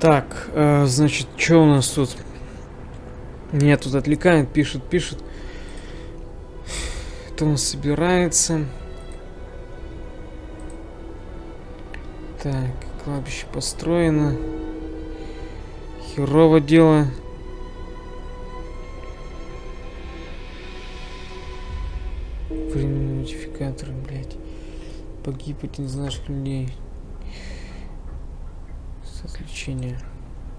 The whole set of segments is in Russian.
Так, э, значит, что у нас тут? Меня тут отвлекает, пишет, пишет. Это он собирается. Так, кладбище построено. Херово дело. Временные модификаторы, блядь. Погиб один из наших людей. С отвлечения.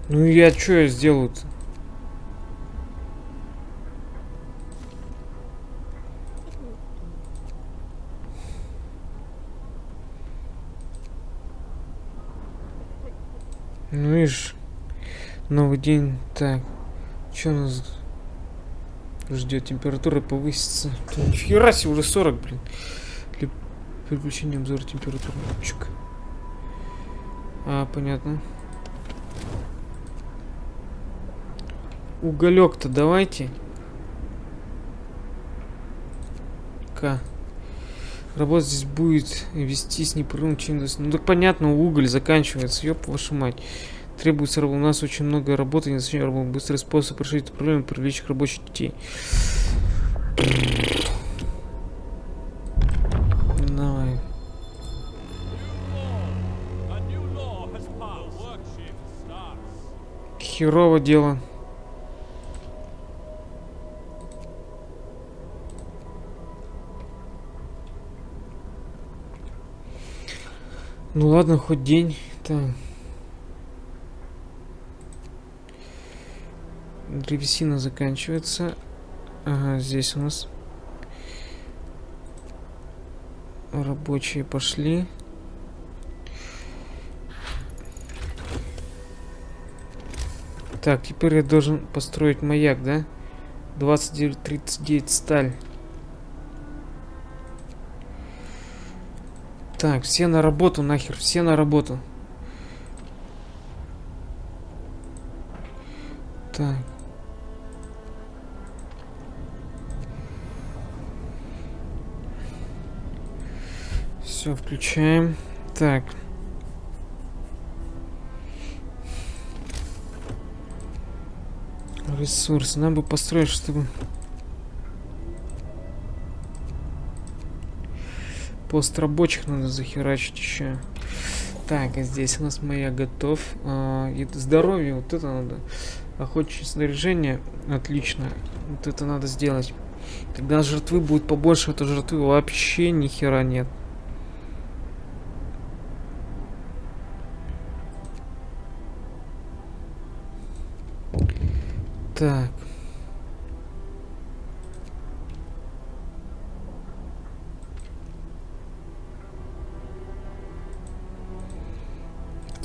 Ну я что я сделаю-то? Ну видишь, новый день. Так, что нас ждет? Температура повысится. Нифига себе, уже 40, блин. Для переключения обзора температуры. А, понятно. Уголек-то давайте. К. Работа здесь будет вестись непрерывно чем Ну так понятно, уголь заканчивается, ёб вашу мать. Требуется у нас очень много работы, не зачем работать. Быстрый способ решить эту проблему, привлечь рабочих детей. Давай. Херово дело. Ну ладно, хоть день. Так. Древесина заканчивается. Ага, здесь у нас рабочие пошли. Так, теперь я должен построить маяк, да? 29-39 сталь. Так, все на работу нахер, все на работу. Так. Все, включаем. Так. Ресурсы. Нам бы построить, чтобы Пост рабочих надо захерачить еще. Так, а здесь у нас моя готов. А, здоровье, вот это надо. Охотничье снаряжение, отлично. Вот это надо сделать. Тогда жертвы будет побольше, это жертвы вообще ни хера нет. Так.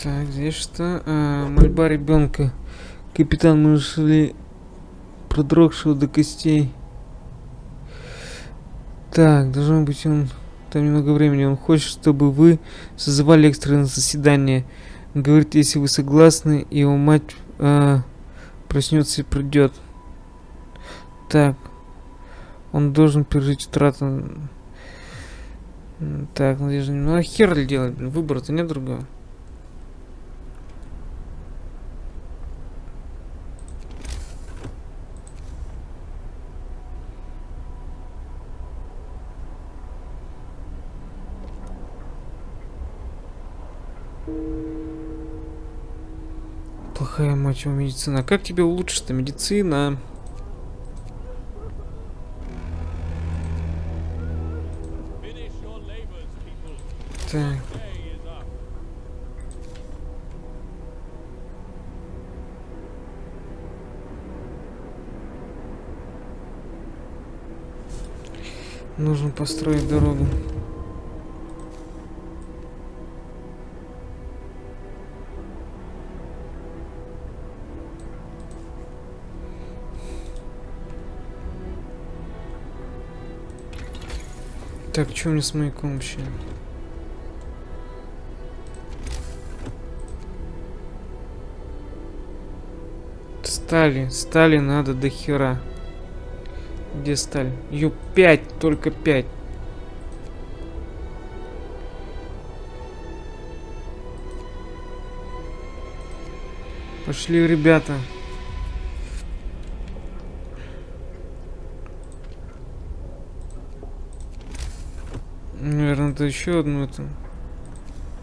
Так, здесь что? А, мольба ребенка. Капитан, мы нашли продрогшего до костей. Так, должно быть он... Там немного времени. Он хочет, чтобы вы созывали экстренное заседание. Говорит, если вы согласны, его мать э, проснется и придет. Так. Он должен пережить утрату. Так, надежда. Ну а хер ли делать? Выбора-то нет другого. Его медицина. Как тебе улучшить-то медицина? Так. Нужно построить дорогу. Так, что мне с маяком вообще? Стали, стали надо до хера. Где сталь? Ее 5, только 5. Пошли, ребята. Надо еще одну эту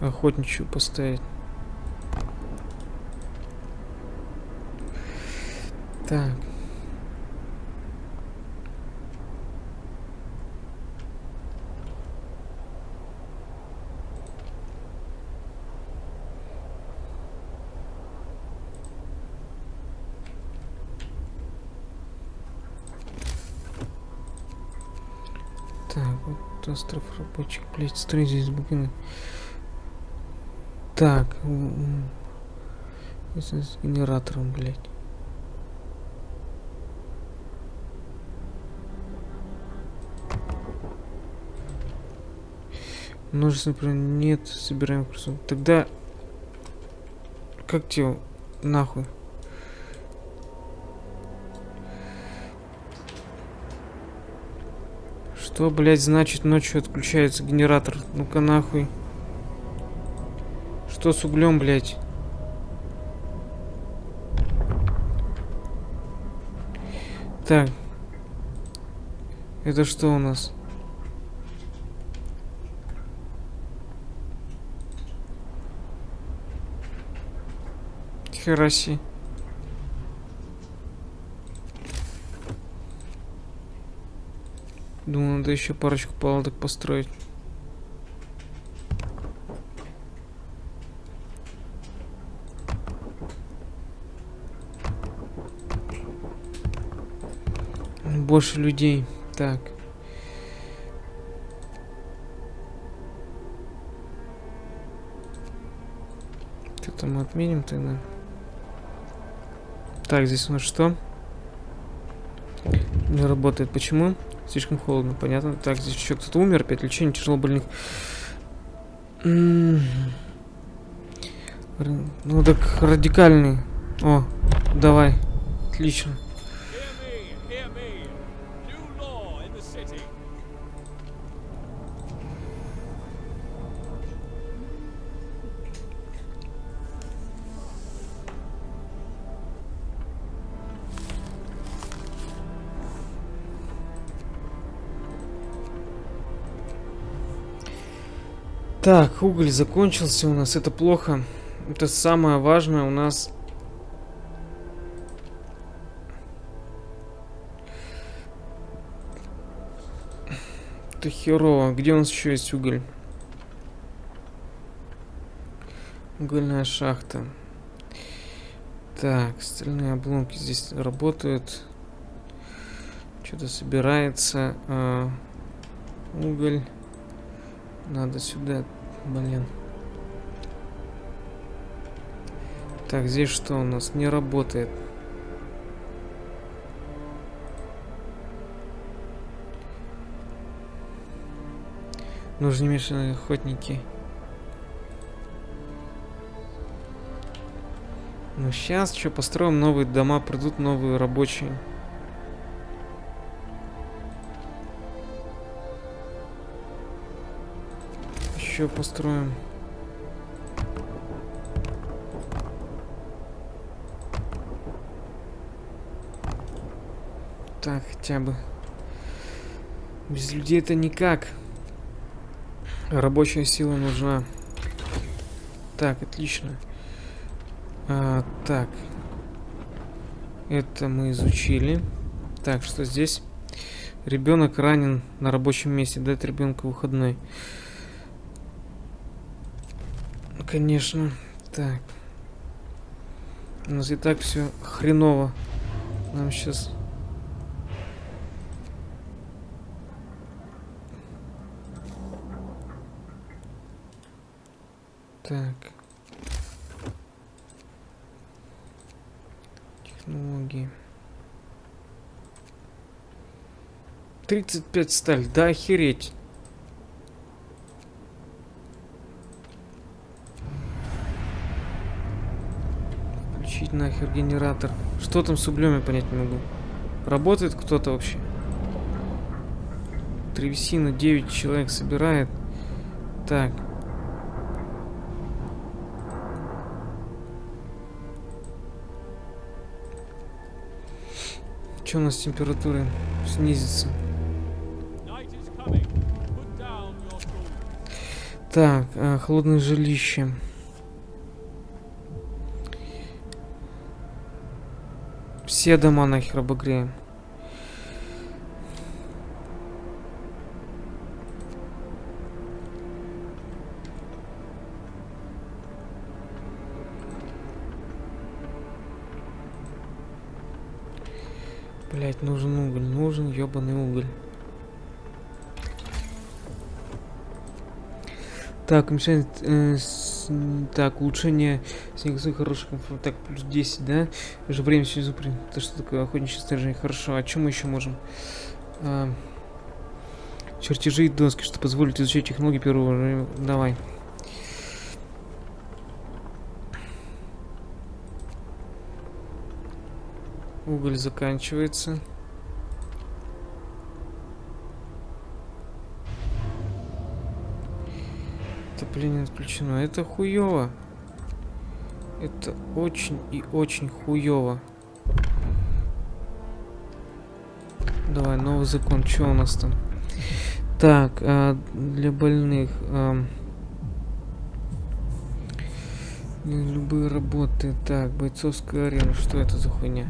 охотничью поставить. Так вот остров рабочих, блять, строй здесь букины. Так, с генератором, блять. Множество, например, нет, собираем курсор. Тогда... Как тебе нахуй? Что, блядь, значит ночью отключается генератор? Ну-ка нахуй. Что с углем, блядь? Так. Это что у нас? Хераси. Думаю, надо еще парочку палаток построить. Больше людей. Так. Это мы отменим тогда. Так, здесь у нас что? Не работает. Почему? Слишком холодно, понятно. Так, здесь еще кто-то умер, опять лечение тяжело больных. Ну так радикальный. О, давай. Отлично. Так, уголь закончился у нас, это плохо. Это самое важное у нас... Это херово. Где у нас еще есть уголь? Угольная шахта. Так, стальные обломки здесь работают. Что-то собирается. А, уголь. Надо сюда Блин. Так, здесь что у нас? Не работает. Нужны мешанные охотники. Ну сейчас что, построим новые дома, придут новые рабочие. Еще построим. Так, хотя бы. Без людей это никак. Рабочая сила нужна. Так, отлично. А, так. Это мы изучили. Так, что здесь? Ребенок ранен на рабочем месте. Дать ребенку выходной конечно. Так. У нас и так все хреново. Нам сейчас... Так. Технологии. 35 сталь, да охереть. нахер генератор. Что там с углем, я понять не могу. Работает кто-то вообще? Древесина 9 человек собирает. Так. Что у нас температура снизится? Так, э, холодное жилище. Все дома нахер обогреем. Блять, нужен уголь, нужен ебаный уголь. Так, мешает, э, с, так, улучшение снегосуй хороший комфорт. Так, плюс 10, да? Уже время снизу. Это что такое? Охотничье снаряжение. Хорошо. А чем мы еще можем? А, чертежи и доски, что позволит изучать технологии первого Давай. Уголь заканчивается. Отопление отключено. Это хуево. Это очень и очень хуево. Давай, новый закон. Что у нас там? Так, а, для больных... А, любые работы. Так, бойцовская арена. Что это за хуйня?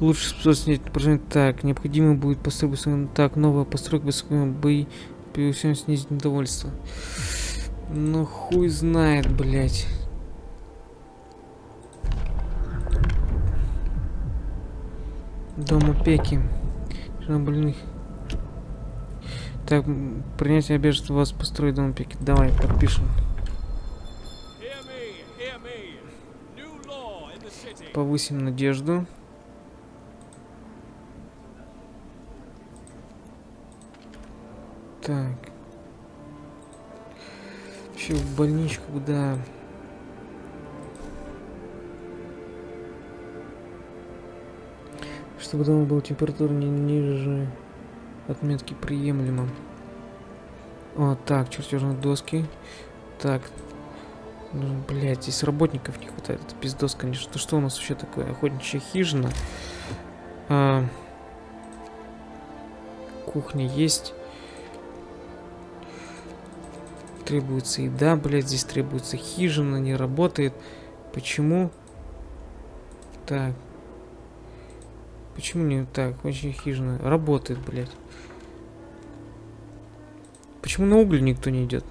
Лучше способ снять. Так, необходимо будет построить... Так, новая постройка бои. Перевесим снизить недовольство. Ну хуй знает, блядь. Дом опеки. больных. Так, принятие обязательства вас построить дом опеки. Давай, подпишем. Повысим надежду. Так. Еще в больничку, да. Чтобы дома была температура не ниже отметки приемлемо. О, так, чертежные доски. Так. Ну, блядь, здесь работников не хватает. Это пиздос, конечно. что у нас вообще такое? Охотничья хижина. А, кухня есть требуется еда, блядь, здесь требуется хижина, не работает. Почему? Так. Почему не так? Очень хижина. Работает, блядь. Почему на уголь никто не идет?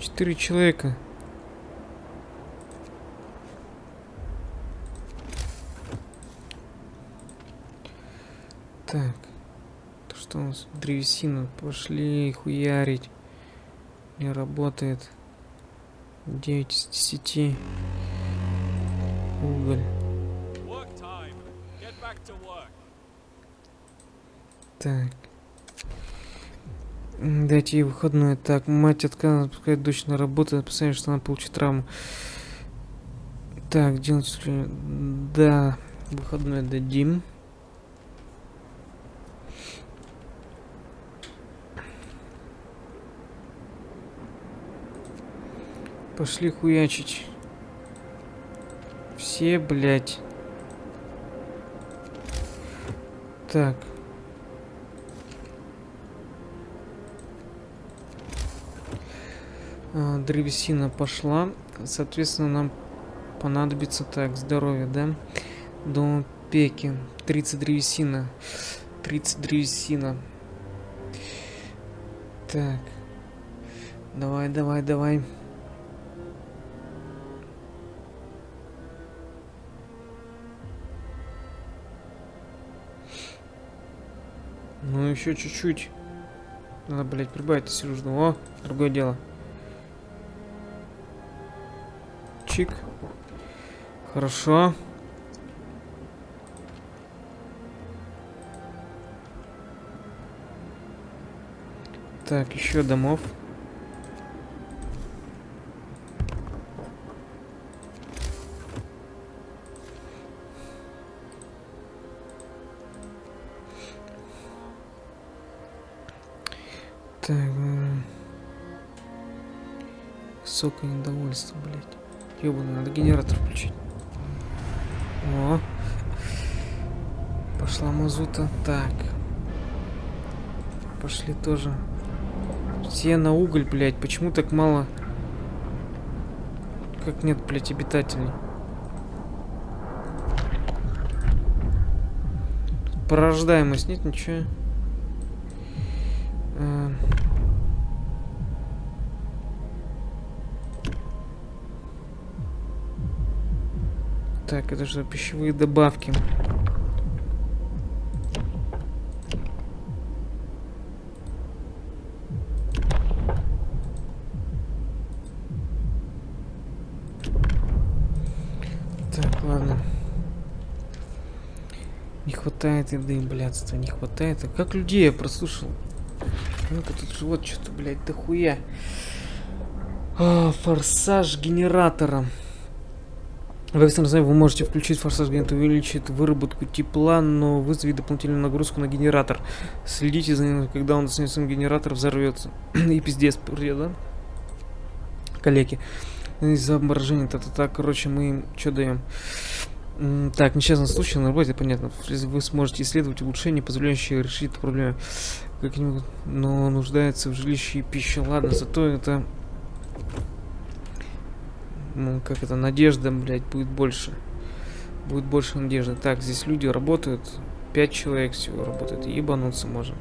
Четыре человека. Так что у нас? Древесина. Пошли хуярить. Не работает. 9 из 10. Уголь. Так. Дайте ей выходной. Так, мать отказывается отпускать дочь на работу, опасаясь, что она получит травму. Так, делать... Да, выходной дадим. Пошли хуячить. Все, блядь. Так. А, древесина пошла. Соответственно, нам понадобится так, здоровье, да? До пеки. 30 древесина. 30 древесина. Так. Давай, давай, давай. Ну, еще чуть-чуть. Надо, блядь, прибавить сижу. О, другое дело. Чик. Хорошо. Так, еще домов. Так. Высокое недовольство, блядь. Ёбаный, надо генератор включить. О. Пошла мазута. Так. Пошли тоже. Все на уголь, блядь. Почему так мало? Как нет, блядь, обитателей? Порождаемость нет ничего. Так, это же пищевые добавки. Так, ладно. Не хватает еды, блядства, не хватает. А как людей я прослушал? Ну-ка тут живот что-то, блядь, дохуя. А, форсаж генератора. В экстренном вы можете включить форсаж генератор, увеличит выработку тепла, но вызовет дополнительную нагрузку на генератор. Следите за ним, когда он снесен генератор, взорвется. И пиздец, да? Коллеги. Из-за обморожения, та-та-та, короче, мы им что даем? Так, несчастный случай на работе, понятно. Вы сможете исследовать улучшения, позволяющие решить эту проблему. Как-нибудь, но нуждается в жилище и пище. Ладно, зато это... Ну, как это, надежда, блядь, будет больше. Будет больше надежды. Так, здесь люди работают. Пять человек всего работает. Ебануться можно.